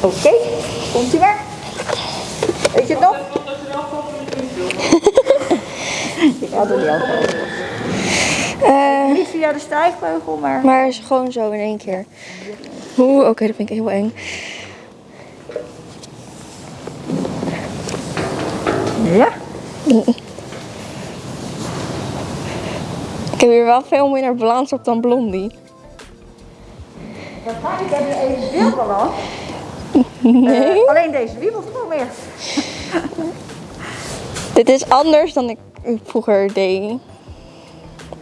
Oké, komt ie maar. Weet je het nog? Ik had het niet al Eh, Niet via de stijgbeugel, maar... maar is gewoon zo in één keer. Oeh, oké, dat vind ik heel eng. Ja? Ik heb hier wel veel minder balans op dan Blondie. Waarschijnlijk heb je even veel balans. Nee. Eh, alleen deze wiebelt gewoon meer. Dit is anders dan ik vroeger deed.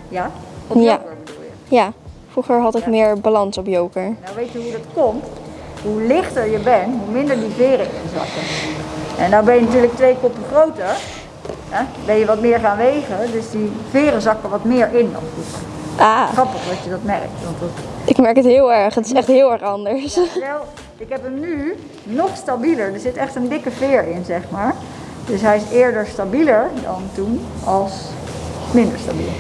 Ja? Op Ja. joker bedoel je? Ja, vroeger had ik meer balans op joker. Nou weet je hoe dat komt? Hoe lichter je bent, hoe minder die veren inzakken. En nou ben je natuurlijk twee koppen groter. Hè? Ben je wat meer gaan wegen, dus die veren zakken wat meer in dan vroeger. Ah, Grappig dat je dat merkt. Want dat, ik merk het heel erg. Het is echt heel erg anders. Wel, ik heb hem nu nog stabieler. Er zit echt een dikke veer in, zeg maar. Dus hij is eerder stabieler dan toen als minder stabiel.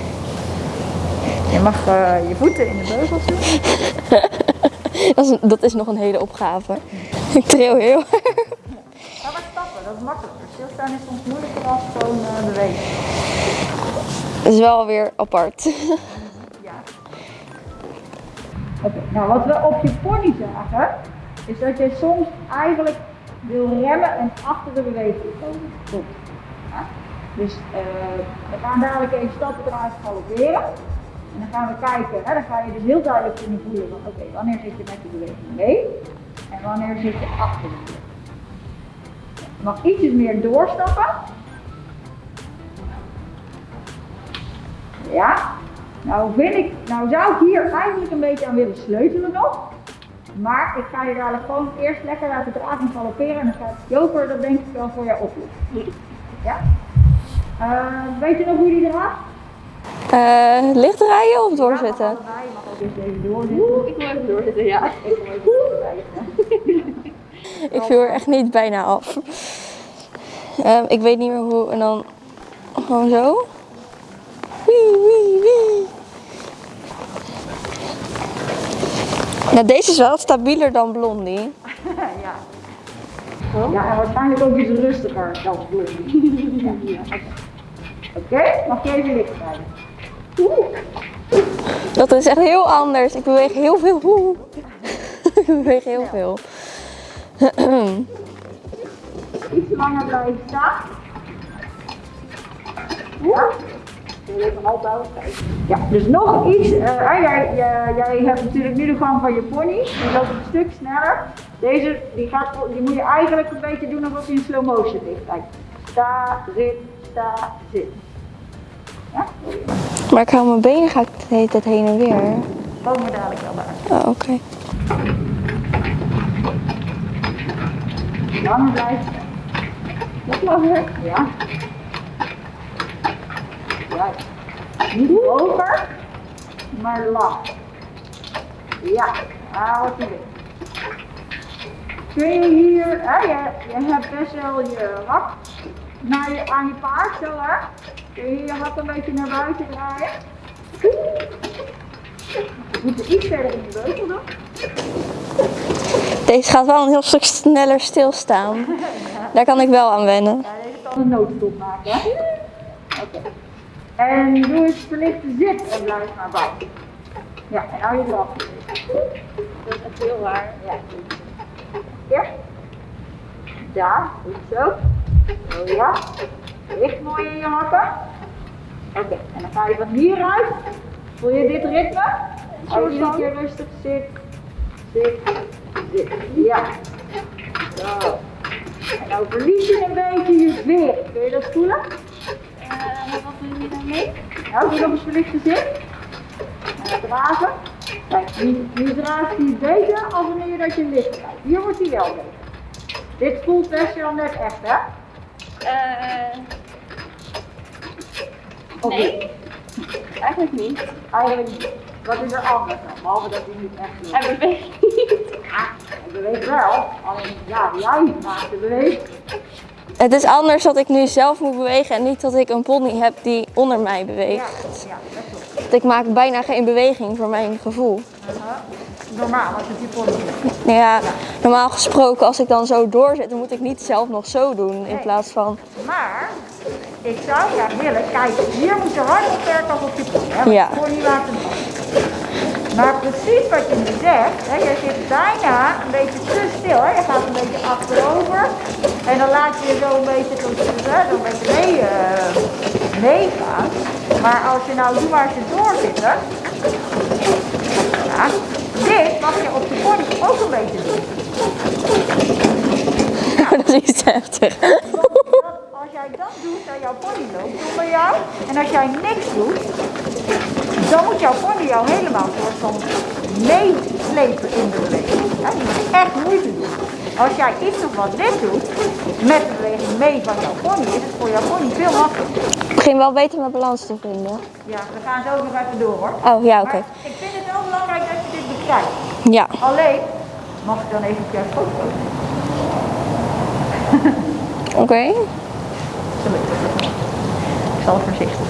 Je mag eh, je voeten in de beugels doen. Dat is, dat is nog een hele opgave. Ik tril heel erg. Ga maar stappen, dat is makkelijker. Stilstaan is soms moeilijker dan gewoon eh, bewegen. Het is wel weer apart. Ja. Oké, nou wat we op je pony zagen, is dat je soms eigenlijk wil remmen en achter de beweging komen. Goed. Dus eh, we gaan dadelijk even stappen eruit galopperen. En dan gaan we kijken, hè, dan ga je dus heel duidelijk kunnen voelen van oké, wanneer zit je met de beweging mee en wanneer zit je achter de beweging. Je mag ietsjes meer doorstappen. Ja, nou vind ik, nou zou ik hier eigenlijk een beetje aan willen sleutelen nog. Maar ik ga je dadelijk gewoon eerst lekker laten dragen galopperen en dan gaat Joker dat denk ik wel voor jou oplossen. Ja? Eh, weet je nog hoe die draagt? Eh licht draaien of doorzetten? Ja, mag allebei. Je mag ook even doorzitten. Ik wil even doorzitten, ja. Ik wil even doorzitten. Ik viel er echt niet bijna af. Ehm, ik weet niet meer hoe. En dan gewoon zo. Wee. Nou, deze is wel stabieler dan Blondie. ja. Ja, en waarschijnlijk ook iets rustiger dan Blondie. Ja, ja, Oké, mag je even licht rijden? Dat is echt heel anders. Ik beweeg heel veel. Oeh. Ik beweeg heel veel. Iets langer blijven staan. Ja. Dus nog iets. eh, jij, jij, jij hebt natuurlijk nu de gang van je pony. Die loopt een stuk sneller. Deze die gaat, die moet je eigenlijk een beetje doen alsof hij in slow motion ligt. Kijk. Sta, zit, sta, zit. Ja? Maar ik hou mijn benen ga ik de hele tijd heen en weer. Komen we dadelijk wel bij. Oh, oké. Langer blijven. Nog langer. Ja. Ja. Niet hoger, maar lang. Ja, wat je weet. Kun je hier, hè, je, je hebt best wel je hak naar je, aan je paard zo hè. Kun je je hak een beetje naar buiten draaien. Je moet er iets verder in de beugel doen. Deze gaat wel een heel stuk sneller stilstaan. Daar kan ik wel aan wennen. Ja, deze kan een noodstop maken. Oké. En doe eens verlichte zit en blijf maar bij. Ja, en hou je eraf. Dat is echt heel raar. Ja. Ja. Daar, goed zo. Zo ja. Ligt mooi in je hakken. Oké, en dan ga je van hieruit. Voel je dit ritme? Als je iedere keer rustig zit, zit, zit. Ja. Zo. En nou verlies je een beetje je veer. Kun je dat voelen? Wat doe je daarmee? Nou, doe nog eens verlichte dan dragen. Kijk, nu, draagt hij beter als wanneer je dat je ligt krijgt. Hier wordt hij wel beter. Dit voelt best wel net echt, hè? Of Nee. niet? eigenlijk niet. Eigenlijk niet. Wat is er anders dan? Behalve dat hij niet echt ligt. Hij beweegt niet. Ja, hij beweegt wel. Alleen, ja, jij maakt de beweging. Het is anders dat ik nu zelf moet bewegen en niet dat ik een pony heb die onder mij Ja, beweegt. ja, dat klopt. Ik maak bijna geen beweging voor mijn gevoel. Normaal, als het die pony. Ja, Normaal gesproken, als ik dan zo doorzet, dan moet ik niet zelf nog zo doen. In plaats van. Maar ik zou graag willen, kijk, hier moet je hard op werken als op je pony. Hè, Ja. je pony. Maar precies wat je nu zegt, hè, je zit bijna een beetje te stil. Hè. Je gaat een beetje achterover en dan laat je je zo een beetje, tot, hè, een beetje mee, eh, meegaan. Maar als je nou, doe maar je doorzitten. Ja, dit mag je op je pony ook een beetje doen. dat is heftig. Als jij dat doet en jouw pony loopt onder jou, en als jij niks doet, dan moet jouw pony jou helemaal soort van meeslepen in de beweging. Ja, die moet echt moeite doen. Als jij iets of wat dit doet, met de beweging mee van jouw pony, is het voor jouw pony veel makkelijker. Ik begin wel beter mijn balans te vinden. Ja, we gaan zo nog even door hoor. Oh ja, oké. Ik vind het wel belangrijk dat je dit bekijkt. Ja. Alleen, mag ik dan even op jouw foto? Oké. Weet ik zal voorzichtig.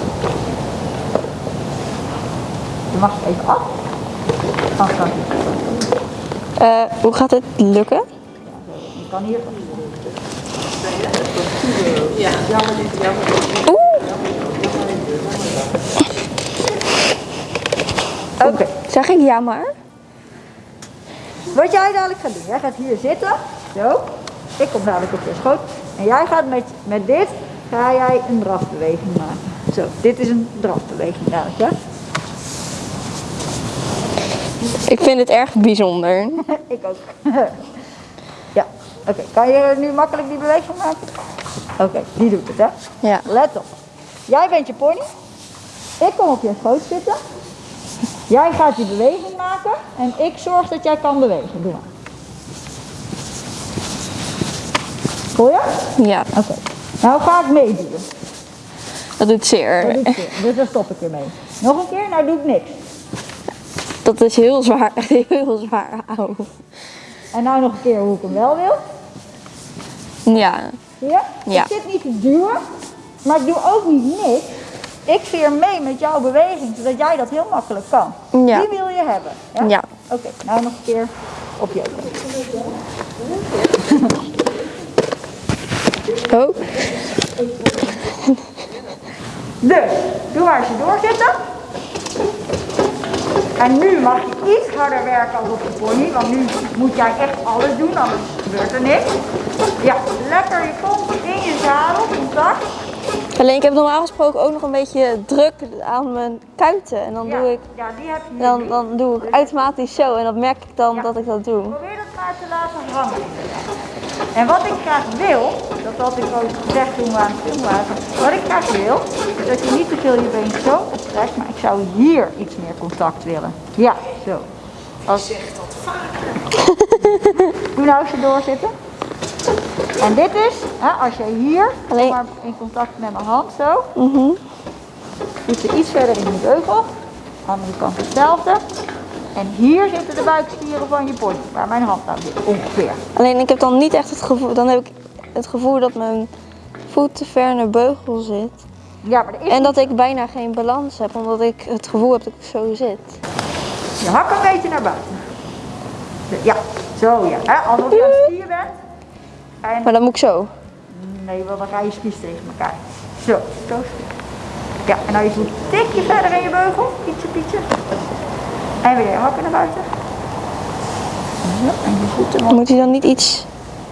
Je mag het even af. Eh, hoe gaat het lukken? Kan hier. Oké. Zeg ik ja maar? Wat jij dadelijk gaat doen, jij gaat hier zitten. Zo. Ik kom dadelijk op je schoot. En jij gaat met, met dit, ga jij een drafbeweging maken. Zo, dit is een drafbeweging dadelijk, ja? Ik vind het erg bijzonder. Ik ook. oké. Kan je nu makkelijk die beweging maken? Oké, die doet het, hè? Ja. Let op. Jij bent je pony. Ik kom op je schoot zitten. Jij gaat die beweging maken. En ik zorg dat jij kan bewegen. Doe maar. Voel je? Ja, Oké. Nou ga ik meedoen. dat doet Dat zeer. doe ik weer. Dus daar stop ik weer mee. Nog een keer? Nou doe ik niks. Dat is heel zwaar, echt heel zwaar. Auw. En nou nog een keer hoe ik hem wel wil. Ja, je? Ja. Ik zit niet te duwen, maar ik doe ook niet niks. Ik veer mee met jouw beweging, zodat jij dat heel makkelijk kan. Ja. Die wil je hebben. Ja? Ja. Oké, nou nog een keer op je Oh, Dus, doe maar eens je doorzitten. En nu mag je iets harder werken als op de pony, want nu moet jij echt alles doen, anders gebeurt er niks. Ja, lekker je kont in je zadel, contact. alleen ik heb normaal gesproken ook nog een beetje druk aan mijn kuiten. En dan Ja, doe ik, ja die heb je dan, dan doe ik automatisch zo. En dan merk ik dan Ja. dat ik dat doe. Probeer dat maar te laten hangen. En wat ik graag wil, dat had ik ook gezegd toen we aan het filmen waren, wat ik graag wil, is dat je niet te veel je been zo optrekt, maar ik zou hier iets meer contact willen. Ja, zo. Als... Je zegt dat vaker. Doe nou eens je doorzitten. En dit is, hè, als je hier, Alleen- maar in contact met mijn hand zo, Mhm. doet je iets verder in de beugel, andere kant hetzelfde. En hier zitten de buikspieren van je pony, waar mijn hand nou zit, ongeveer. Alleen ik heb dan niet echt het gevoel, dan heb ik het gevoel dat mijn voet te ver de beugel zit. Ja, maar is En dat ik bijna geen balans heb, omdat ik het gevoel heb dat ik zo zit. je hak een beetje naar buiten. Ja, zo ja. Hè? Alsof je aan het skiën bent. En Maar dan moet ik zo. nee, want dan ga je spies tegen elkaar. Zo, zo. Ja, en nou je voet een tikje verder in je beugel. Ietsje, pietje. En weer hakken naar buiten. Zo, en je voeten nog. Moet hij dan niet iets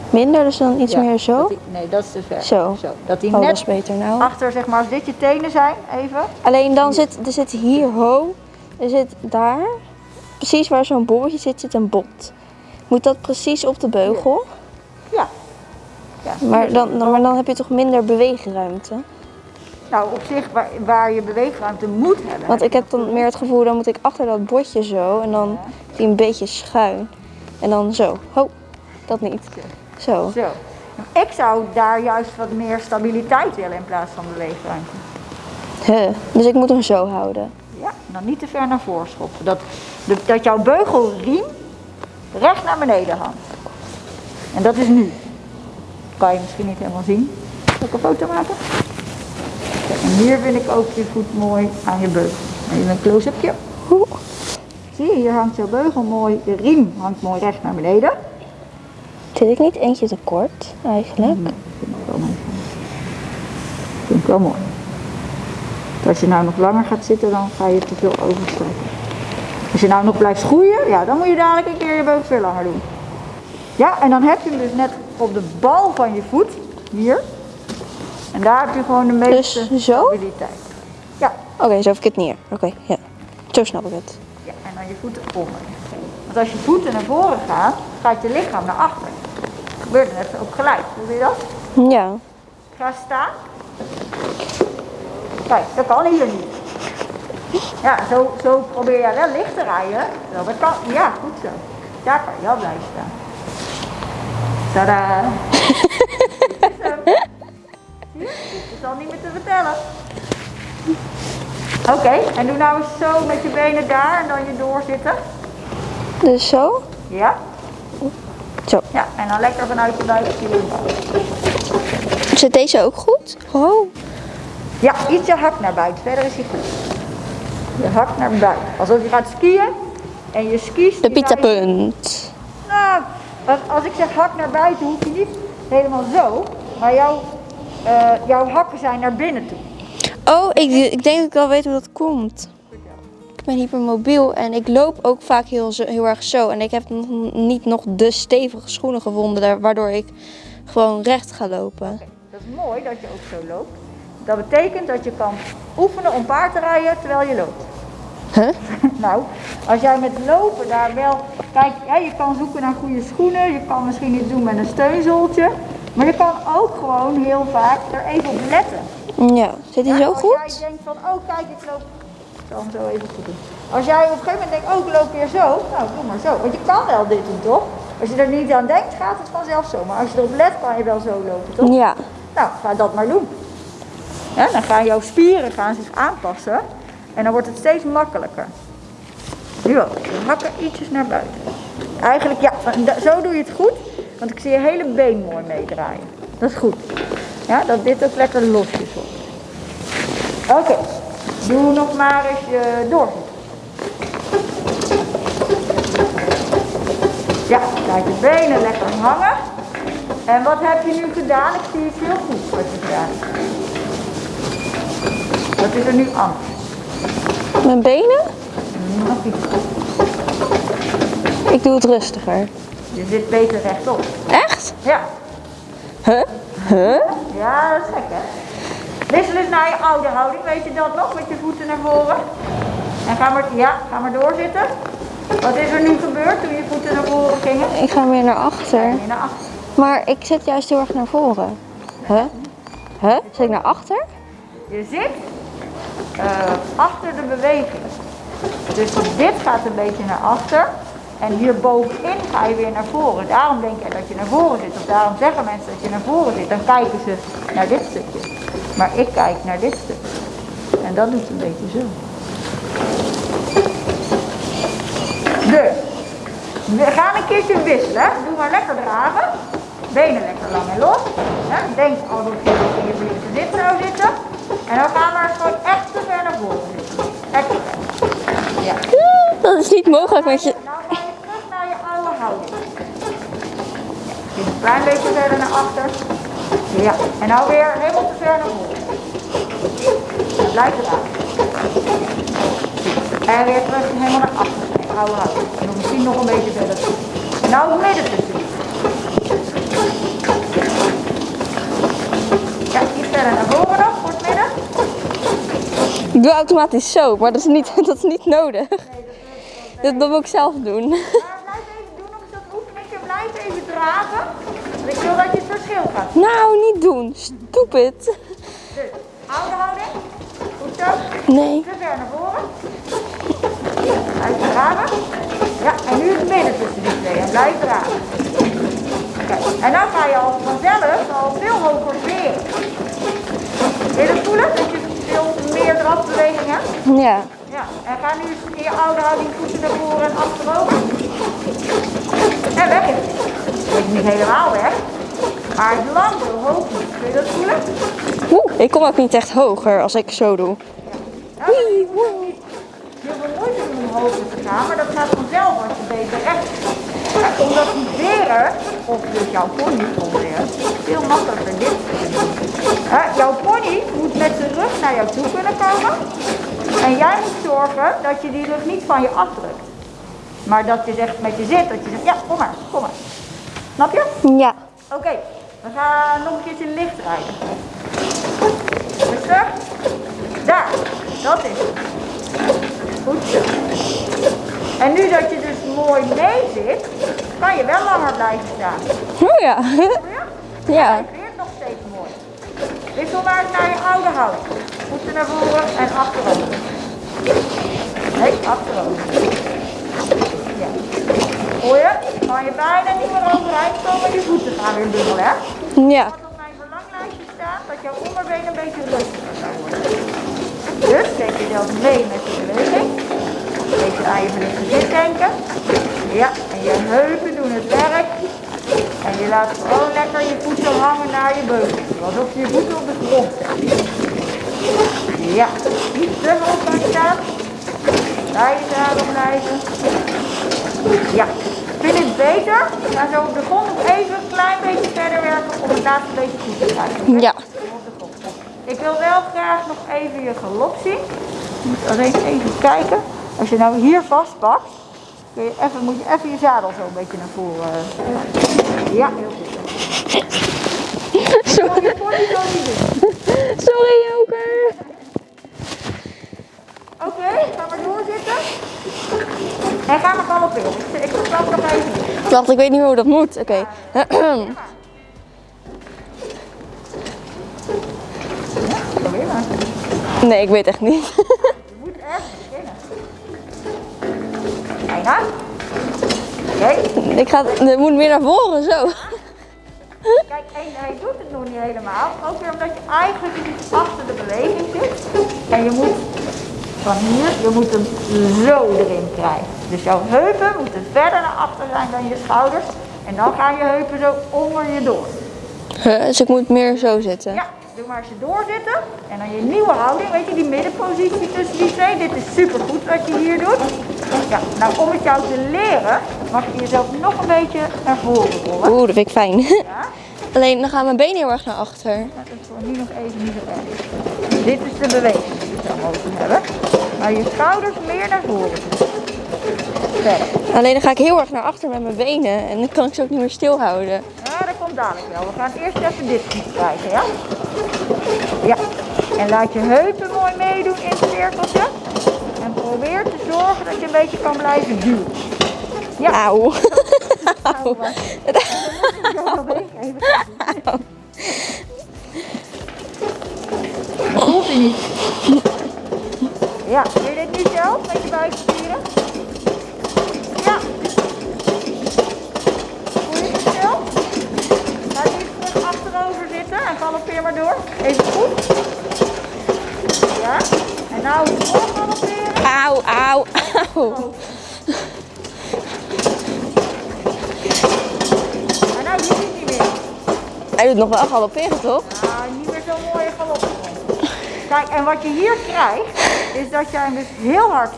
minder, dus dan iets Ja, meer zo? dat die- nee, dat is te ver. Zo. Dat die Oh, dat net is beter nou. achter, zeg maar, als dit je tenen zijn, even. Alleen dan zit, er zit hier ho, er zit daar, precies waar zo'n bolletje zit, zit een bot. Moet dat precies op de beugel? Ja. ja Maar dan, dan, maar dan heb je toch minder beweegruimte? Nou, op zich waar, waar je beweegruimte moet hebben. Want ik heb dan meer het gevoel, dan moet ik achter dat botje zo en dan die een beetje schuin. En dan zo. Ho, dat niet. Zo. Zo. Ik zou daar juist wat meer stabiliteit willen in plaats van beweegruimte. Huh. Dus ik moet hem zo houden. Ja, dan niet te ver naar voren schoppen. Dat, dat jouw beugelriem recht naar beneden hangt. En dat is nu. Kan je misschien niet helemaal zien. Zal ik een foto maken? En hier vind ik ook je voet mooi aan je beugel. Even een close-upje. Zie je, hier hangt jouw beugel mooi. De riem hangt mooi recht naar beneden. Zit ik niet eentje te kort eigenlijk? Vind ik wel mooi. Als je nou nog langer gaat zitten, dan ga je te veel overstrekken. Als je nou nog blijft groeien, ja, dan moet je dadelijk een keer je beugels weer langer doen. Ja, en dan heb je hem dus net op de bal van je voet, hier. En daar heb je gewoon de meeste Dus zo? stabiliteit. Ja, Oké, zo heb ik het neer. Oké, ja. Zo snap ik het. ja, en dan je voeten onder. Want als je voeten naar voren gaan, gaat je lichaam naar achter. Dat gebeurt net ook gelijk. Doe je dat? Ja. Ga staan. Kijk, dat kan hier niet. Ja, zo, zo probeer je wel licht te rijden. Wel, dat kan, ja, goed zo. Daar kan je wel blijven staan. Tadaa. Al niet meer te vertellen. Oké, en doe nou eens zo met je benen daar en dan je doorzitten. Dus zo? Ja? Zo. Ja, en dan lekker vanuit je buik hier. Zit deze ook goed? Oh. Ja, iets je hak naar buiten. Verder is hij goed. Je hak naar buiten. Alsof je gaat skiën en je skis... De die rijden- pizzapunt. Nou, als, als ik zeg hak naar buiten, hoef je niet helemaal zo. Maar jouw, eh, jouw hakken zijn naar binnen toe. Oh, ik, ik denk dat ik wel weet hoe dat komt. Ik ben hypermobiel en ik loop ook vaak heel, heel erg zo. En ik heb nog niet nog de stevige schoenen gevonden waardoor ik gewoon recht ga lopen. Dat is mooi dat je ook zo loopt. Dat betekent dat je kan oefenen om paard te rijden terwijl je loopt. Huh? Nou, als jij met lopen daar wel... Kijk, ja, je kan zoeken naar goede schoenen. Je kan misschien iets doen met een steunzooltje. Maar je kan ook gewoon heel vaak er even op letten. Ja, zit hij Ja, zo als goed? jij denkt van, oh kijk, ik loop... Ik zal hem zo even goed doen. Als jij op een gegeven moment denkt, oh ik loop weer zo. Nou, doe maar zo. Want je kan wel dit doen, toch? Als je er niet aan denkt, gaat het vanzelf zo. Maar als je erop let, kan je wel zo lopen, toch? Ja. Nou, ga dat maar doen. Ja, dan gaan jouw spieren gaan zich aanpassen. En dan wordt het steeds makkelijker. Nu ook. Hakken ietsjes naar buiten. Eigenlijk, ja, zo doe je het goed. Want ik zie je hele been mooi meedraaien. Dat is goed. Ja, dat dit ook lekker losjes wordt. Oké. Doe nog maar eens je doorzit. Ja, laat je benen lekker hangen. En wat heb je nu gedaan? Ik zie het heel goed wat je gedaan. Wat is er nu anders? Mijn benen? Nog iets. Ik doe het rustiger. Je zit beter rechtop. Echt? Ja. Huh? Huh? Ja, dat is gek hè. Wissel eens naar je oude houding, weet je dat nog? Met je voeten naar voren. En ga maar, ja, ga maar doorzitten. Wat is er nu gebeurd toen je voeten naar voren gingen? Ik ga weer naar achter. Naar achter. Maar ik zit juist heel erg naar voren. Huh? Huh? Zit ik naar achter? Je zit eh, achter de beweging. Dus dit gaat een beetje naar achter. En hier bovenin ga je weer naar voren. Daarom denk je dat je naar voren zit. Of daarom zeggen mensen dat je naar voren zit. Dan kijken ze naar dit stukje. Maar ik kijk naar dit stukje. En dat doet een beetje zo. Dus, we gaan een keertje wisselen. Doe maar lekker dragen. Benen lekker lang en los. Denk alsof je in je blinkse zit zou zitten. En dan gaan we gewoon echt te ver naar voren zitten. Echt te ver. Ja. Dat is niet mogelijk met je... Nou ga je terug naar je oude houding. Ja. Zit een klein beetje verder naar achter. Ja. En nou weer helemaal te ver naar voren. Ja, blijf eraan. En weer terug helemaal naar achter. Nee, oude houding. En dan misschien nog een beetje verder. En nou het midden tussen. Ja, iets verder naar voren nog, voor het midden. Ik doe automatisch zo, maar dat is niet, dat is niet nodig. Dat, dat moet ik zelf doen. Maar blijf even doen nog eens dat oefeningje. Blijf even dragen. Want ik wil dat je het verschil gaat. Nou, niet doen. Stupid. Dus, oude houding. Goed zo. Nee. Te ver naar voren. Blijf dragen. Ja, en nu het midden tussen die twee. En blijf dragen. Kijk, en dan ga je al vanzelf al veel hoger veren. Wil je dat voelen? Dat je veel meer drafbeweging hebt? Ja. Ja, en ga nu eens in je oude houding voeten naar voren en achterover. En weg is het. Is niet helemaal weg. Maar het landt heel hoog niet. Kun je dat voelen? Oeh, ik kom ook niet echt hoger als ik zo doe. Ja, je veel moeite doen om hoger te gaan, maar dat gaat vanzelf als je beter recht. Ja, omdat die veren of dus jouw pony controleren, veel makkelijker dit. Hè, jouw pony moet met zijn rug naar jou toe kunnen komen. En jij moet zorgen dat je die rug niet van je afdrukt. Maar dat je zegt met je zit, dat je zegt, ja, kom maar, kom maar. Snap je? Ja. Oké, we gaan nog een keertje licht rijden. Rustig. Daar, dat is het. Goed zo. En nu dat je dus mooi mee zit, kan je wel langer blijven staan. Oh ja. Ja. Hij nog steeds mooi. Wissel maar naar je oude houding. Voeten naar voren en achterover. Nee, achterover. Ja. Hoor je? Kan je bijna niet meer overeind komen, je voeten gaan weer dubbel, hè? Ja. Wat op mijn verlanglijstje staat, dat jouw onderbeen een beetje rustiger zou worden. Dus zet jezelf mee met de beweging. Een beetje aan je verlichte zit denken. Ja, en je heupen doen het werk. En je laat gewoon lekker je voeten hangen naar je beugel. Alsof je je voeten op de grond zet. Ja, niet te hoog gaan staan. Bij je zadel blijven. Ja, vind het beter? Ga zo op de grond nog even een klein beetje verder werken om het laatste beetje goed te krijgen. Ja. Ik wil wel graag nog even je galop zien. Je moet alleen even kijken. Als je nou hier vastpakt, kun je even, moet je even je zadel zo een beetje naar voren. eh. Ja, heel goed. Sorry, sorry Joker. Oké, ga maar doorzitten. En ga maar galopperen. Ik, ik stap nog even in. Wacht, ik weet niet meer hoe dat moet. Oké. Probeer maar. Nee, ik weet echt niet. Je moet ergens beginnen. Bijna. Oké. Ik ga, het moet meer naar voren, zo. Kijk, en hij doet het nog niet helemaal. Ook weer omdat je eigenlijk achter de beweging zit. En je moet van hier, je moet hem zo erin krijgen. Dus jouw heupen moeten verder naar achter zijn dan je schouders. En dan gaan je heupen zo onder je door. Huh, Dus ik moet meer zo zitten. Ja, doe maar eens je doorzitten. En dan je nieuwe houding, weet je, die middenpositie tussen die twee. Dit is super goed wat je hier doet. Ja, nou om het jou te leren, mag je jezelf nog een beetje naar voren rollen. Oeh, dat vind ik fijn. Ja? Alleen dan gaan mijn benen heel erg naar achter. Dat is voor nu nog even niet zo erg. Dit is de beweging die we zou mogen hebben. Maar je schouders meer naar voren. Verder. Alleen dan ga ik heel erg naar achter met mijn benen en dan kan ik ze ook niet meer stilhouden. Ja, dat komt dadelijk wel. We gaan eerst even dit krijgen, ja? Ja. En laat je heupen mooi meedoen in het cirkeltje. En probeer te zorgen dat je een beetje kan blijven duwen. Ja. Auw. Nou, meegeven. Dat hij niet. Ja, wil je dit nu zelf met je buikspieren? Ja. Voel je het verschil? Ga nu terug achterover zitten en galoppeer maar door. Even goed. Ja. En nou door galopperen. Auw, auw, auw. En nou doe je het niet meer. Hij doet nog wel galopperen, toch? Kijk, en wat je hier krijgt, is dat jij hem dus heel hard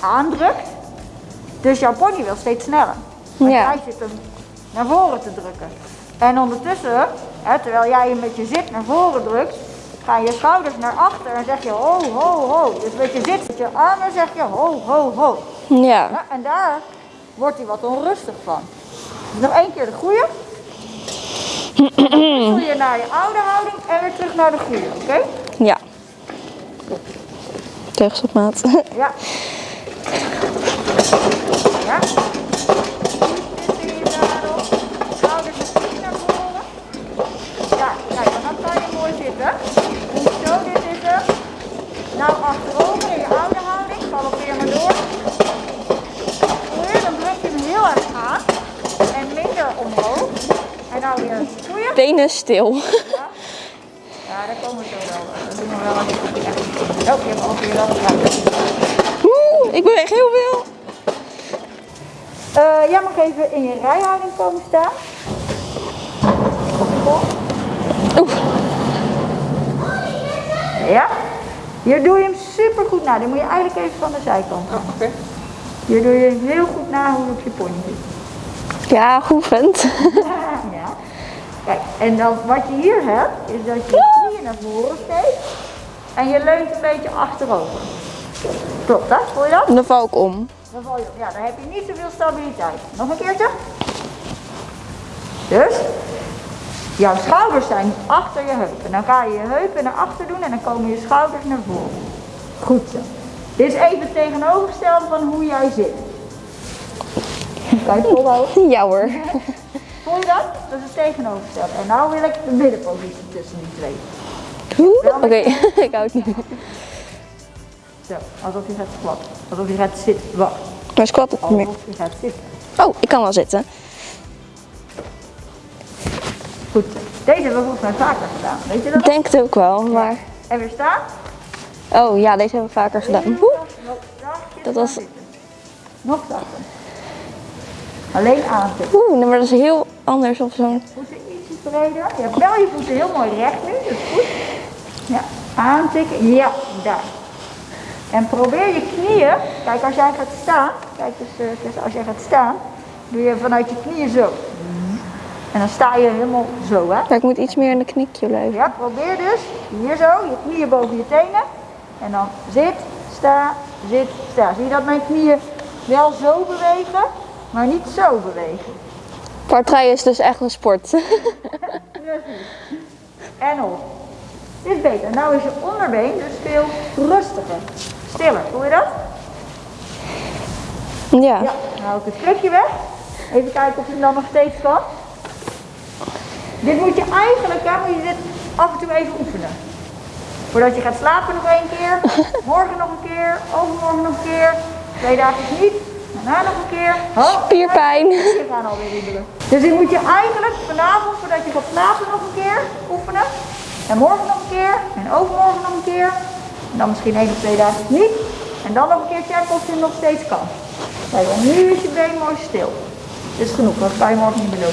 aandrukt. Dus jouw pony wil steeds sneller. Want Ja. jij zit hem naar voren te drukken. En ondertussen, hè, terwijl jij hem met je zit naar voren drukt, gaan je schouders naar achter en zeg je ho, ho, ho. Dus met je zit, met je armen zeg je ho, ho, ho. Ja. Ja, en daar wordt hij wat onrustig van. Dus nog één keer de goede. Dan je naar je oude houding en weer terug naar de goede, oké? Ja. Tegenstop maat. Ja. Ja. Zitten in je zadel. Schouders misschien naar voren. Ja, kijk, dan kan je mooi zitten. Goed zo, dit is hem. Nou, achterover in je oude houding. Galoppeer maar door. Goeie, dan druk je hem heel erg aan. En minder omhoog. En nou weer. Benen stil. Ja, daar komen we zo wel. Dat doen we wel als je. Oh, hebt wel. Oeh, ik beweeg heel veel. Eh, jij mag even in je rijhouding komen staan. Oeh. Ja. Hier doe je hem super goed na. Dan moet je eigenlijk even van de zijkant. Oh, oké. Hier doe je heel goed na hoe je op je pony zit. Ja, geoefend. Ja. Kijk, en dan wat je hier hebt, is dat je naar voren steekt en je leunt een beetje achterover. Klopt dat? Voel je dat? Dan val ik om. Dan val je op. Ja, dan heb je niet zoveel stabiliteit. Nog een keertje. Dus, jouw schouders zijn achter je heupen. Dan ga je je heupen naar achter doen en dan komen je schouders naar voren. Goed zo. Dit is even het tegenovergestelde van hoe jij zit. Het volhouden? Ja hoor. Voel je dat? Dat is het tegenovergestelde. En nou wil ik de middenpositie tussen die twee. Oké, ik hou het niet. Zo, alsof je gaat squatten. Alsof je gaat zitten. Wacht, Maar squat het niet meer. alsof je gaat zitten. Oh, ik kan wel zitten. Goed. Deze hebben we volgens mij vaker gedaan. Weet je dat? Ik denk het ook wel, maar... En weer staan. Oh ja, deze hebben we vaker gedaan. Dat was-. Nog zachter. Alleen aantikken. Oeh, maar dat is heel anders op zo'n... Voeten ietsje breder. Je hebt wel je voeten heel mooi recht nu. Dat is goed. Ja, aantikken. Ja, daar. En probeer je knieën. Kijk, als jij gaat staan. Kijk dus, eh, dus als jij gaat staan. Doe je vanuit je knieën zo. En dan sta je helemaal zo, hè. Ja, ik moet iets meer in de knikje blijven. Ja, probeer dus hier zo, je knieën boven je tenen. En dan zit, sta, zit, sta. Zie je dat mijn knieën wel zo bewegen, maar niet zo bewegen? Partij is dus echt een sport. En op. Dit is beter. Nou is je onderbeen dus veel rustiger. Stiller, voel je dat? Ja. Ja, dan hou ik het krukje weg. Even kijken of je hem dan nog steeds kan. Dit moet je eigenlijk, hè, moet je dit af en toe even oefenen. Voordat je gaat slapen nog één keer, morgen nog een keer, overmorgen nog een keer, twee dagen niet, daarna nog een keer. Oh, Spierpijn. Je gaan alweer riebelen. Dus dit moet je eigenlijk vanavond, voordat je gaat slapen, nog een keer oefenen. En morgen nog een keer, en overmorgen nog een keer. En dan misschien één of twee dagen niet. En dan nog een keer checken of je nog steeds kan. Kijk, nu is je been mooi stil. Dit is genoeg, dat kan je morgen niet meer.